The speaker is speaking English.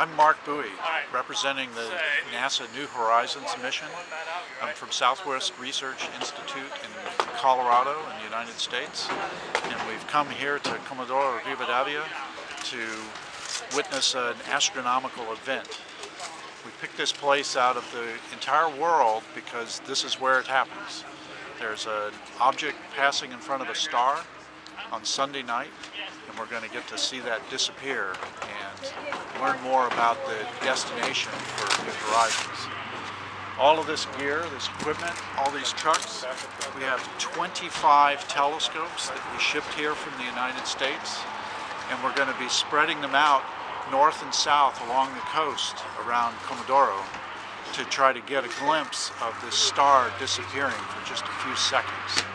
I'm Marc Buie, representing the NASA New Horizons mission. I'm from Southwest Research Institute in Colorado in the United States. And we've come here to Comodoro Rivadavia to witness an astronomical event. We picked this place out of the entire world because this is where it happens. There's an object passing in front of a star on Sunday night and we're going to get to see that disappear and learn more about the destination for New Horizons. All of this gear, this equipment, all these trucks, we have 25 telescopes that we shipped here from the United States and we're going to be spreading them out north and south along the coast around Comodoro to try to get a glimpse of this star disappearing for just a few seconds.